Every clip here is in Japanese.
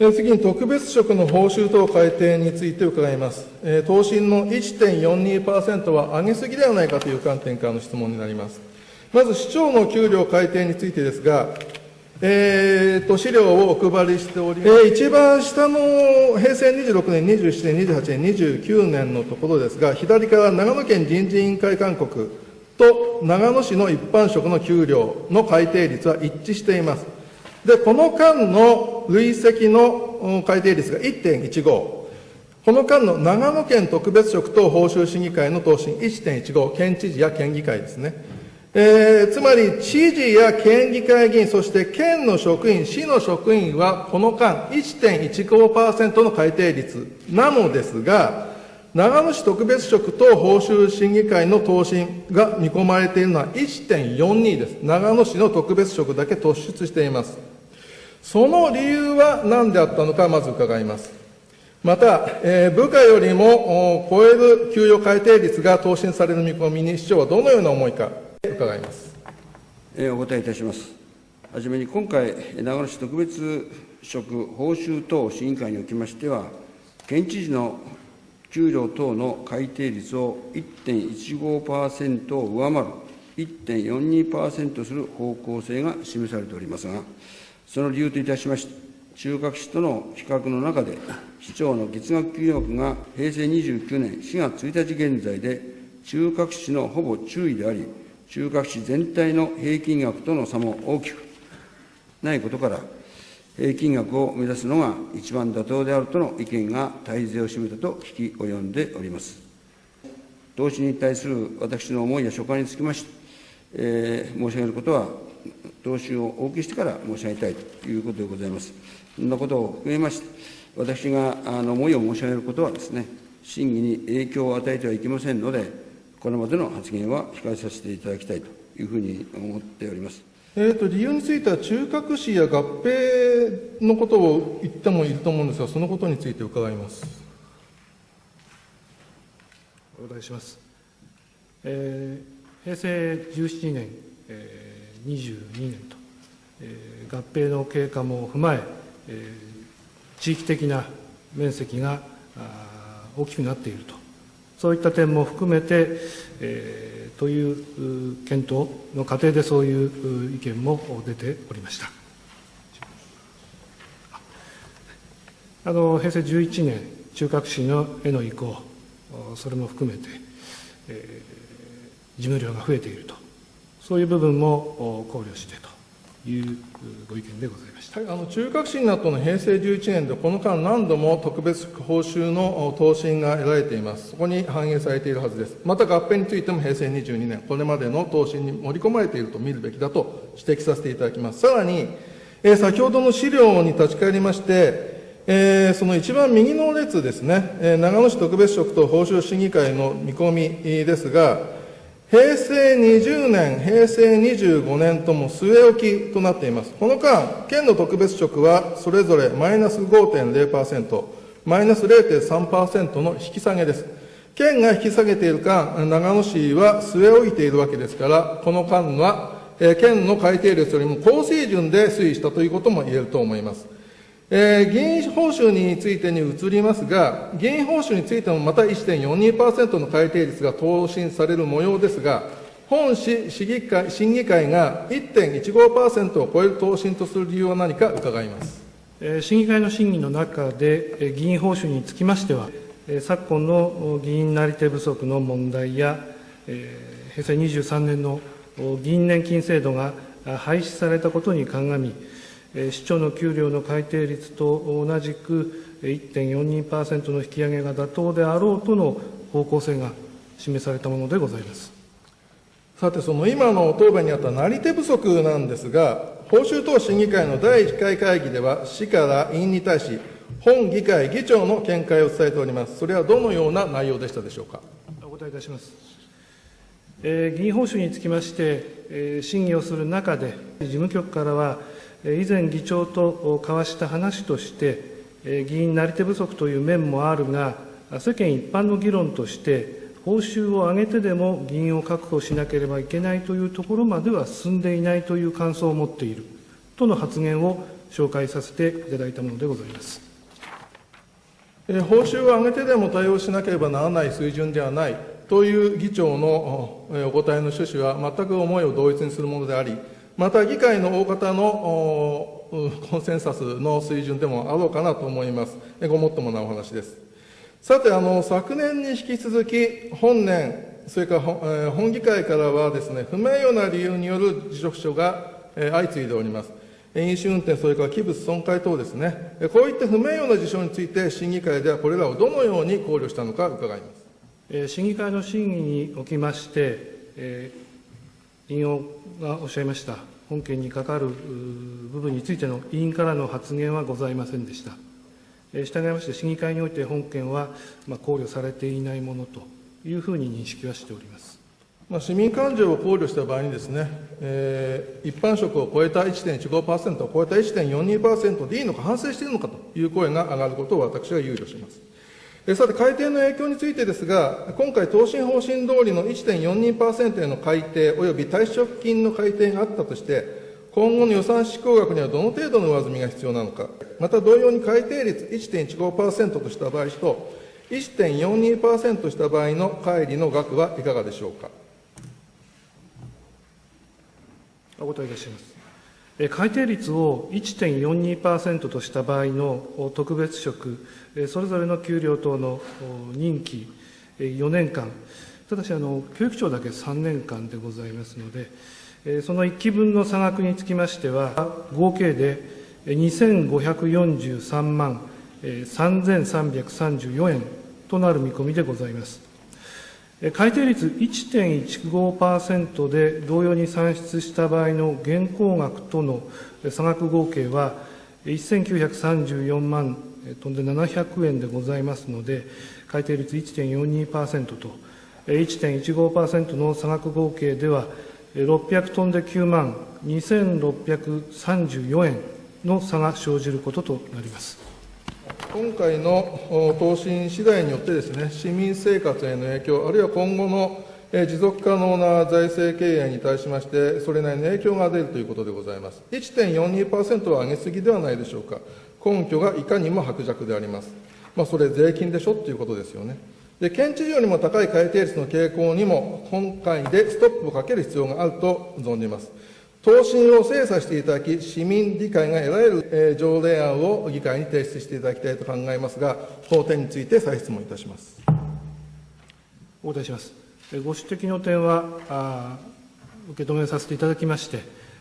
次に特別職の報酬等改定について伺います。答申の1.42%は上げすぎではないかという観点からの質問になります。まず市長の給料改定についてですが、えーと、資料をお配りしております、えー、一番下の平成26年、27年、28年、29年のところですが、左から長野県人事委員会勧告と長野市の一般職の給料の改定率は一致しています。で、この間の累積の改定率が1.15、この間の長野県特別職等報酬審議会の答申1.15、県知事や県議会ですね。えー、つまり、知事や県議会議員、そして県の職員、市の職員は、この間1.15%の改定率なのですが、長野市特別職等報酬審議会の答申が見込まれているのは1.42です。長野市の特別職だけ突出しています。その理由は何であったのか、まず伺います。また、えー、部下よりも超える給与改定率が答申される見込みに、市長はどのような思いか、伺います。えー、お答えいたします。はじめに今回、長野市特別職報酬等審議会におきましては、県知事の給料等の改定率を1.15%を上回る1.42%する方向性が示されておりますが、その理由といたしまして、中核市との比較の中で、市長の月額給与額が平成29年4月1日現在で、中核市のほぼ中位であり、中核市全体の平均額との差も大きくないことから、平均額を目指すのが一番妥当であるとの意見が大勢を占めたと聞き及んでおります。投資に対する私の思いや所感につきまして、えー、申し上げることは投資をお受けしてから申し上げたいということでございます。そんなことを含めまして、私があの思いを申し上げることはですね、審議に影響を与えてはいけませんので、これまでの発言は控えさせていただきたいというふうに思っております。えーと、理由については、中核市や合併のことを言ってもいると思うんですが、そのことについて伺います。お答えします。えー、平成17年、えー22年と、えー、合併の経過も踏まええー、地域的な面積が大きくなっていると、そういった点も含めて、えー、という検討の過程でそういう意見も出ておりました。あの平成11年、中核市のへの移行、それも含めて、えー、事務量が増えているとそういう部分も考慮してというご意見でございました、はい、あの中核審などの平成11年で、この間、何度も特別報酬の答申が得られています、そこに反映されているはずです。また合併についても平成22年、これまでの答申に盛り込まれていると見るべきだと指摘させていただきます。さらに、えー、先ほどの資料に立ち返りまして、えー、その一番右の列ですね、えー、長野市特別職と報酬審議会の見込みですが、平成20年、平成25年とも据え置きとなっています。この間、県の特別職はそれぞれマイナス5.0%、マイナス0.3%の引き下げです。県が引き下げている間、長野市は据え置いているわけですから、この間は、県の改定率よりも高水準で推移したということも言えると思います。えー、議員報酬についてに移りますが、議員報酬についてもまた1.42%の改定率が答申される模様ですが、本市市議会審議会が1.15%を超える答申とする理由は何か伺います。審議会の審議の中で、議員報酬につきましては、昨今の議員なり手不足の問題や、平成23年の議員年金制度が廃止されたことに鑑み、市長の給料の改定率と同じく1.42%の引き上げが妥当であろうとの方向性が示されたものでございますさて、その今の答弁にあったなり手不足なんですが、報酬等審議会の第1回会議では、市から委員に対し、本議会議長の見解を伝えております。それはどのような内容でしたでしょうか？お答えいたします。えー、議員報酬につきまして、えー、審議をする中で、事務局からは、以前、議長と交わした話として、議員なり手不足という面もあるが、世間一般の議論として、報酬を上げてでも議員を確保しなければいけないというところまでは進んでいないという感想を持っているとの発言を紹介させていただいたものでございます。報酬を上げてでも対応しなければならない水準ではないという議長のお答えの趣旨は全く思いを同一にするものであり、また議会の大方のコンセンサスの水準でもあろうかなと思います。ごもっともなお話です。さて、あの、昨年に引き続き、本年、それから本,、えー本議会からはですね、不名誉な理由による辞職書が、えー相次いでおります。飲酒運転、それから器物損壊等ですね、こういった不名誉な事象について、審議会ではこれらをどのように考慮したのか伺います。審議会の審議におきまして、え委員がおっしゃいました本件にかかる部分についての委員からの発言はございませんでした。え従いまして、審議会において本件は考慮されていないものというふうに認識はしております。まあ、市民感情を考慮した場合にですね、えー一般職を超えた1.15%を超えた1.42%でいいのか、反省しているのかという声が上がることを私は憂慮します。さて、改定の影響についてですが、今回、答申方針通りの1.42%への改定及び退職金の改定があったとして、今後の予算執行額にはどの程度の上積みが必要なのか、また同様に改定率1.15%とした場合と、1.42%とした場合の乖離の額はいかがでしょうか。お答えいたします。改定率を1.42%とした場合の特別職、それぞれの給料等の任期4年間、ただしあの、教育庁だけ3年間でございますので、その1期分の差額につきましては、合計で2543万3334円となる見込みでございます。改定率1.15%で同様に算出した場合の現行額との差額合計は1934万えー飛んで700円でございますので、改定率1.42%と1.15%の差額合計では600飛んで9万2634円の差が生じることとなります。今回の答申次第によってですね、市民生活への影響、あるいは今後の持続可能な財政経営に対しまして、それなりの影響が出るということでございます。1.42%は上げすぎではないでしょうか。根拠がいかにも薄弱であります。まあ、それ税金でしょっていうことですよね。で、県知事よりも高い改定率の傾向にも、今回でストップをかける必要があると存じます。答申を精査していただき、市民理解が得られる、えー条例案を議会に提出していただきたいと考えますが、この点について再質問いたします。お答えします。えご指摘の点は、あ受け止めさせていただきまして、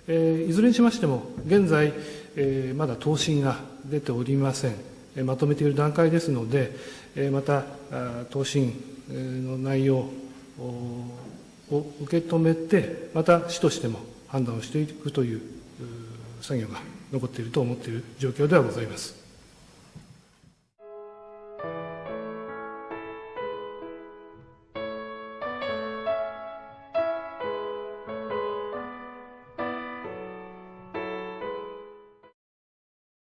えーいずれにしましても、現在、えーまだ答申が出ておりません。えーまとめている段階ですので、えーまた、あ答申の内容を受け止めて、また市としても判断をしていくという作業が残っていると思っている状況ではございます。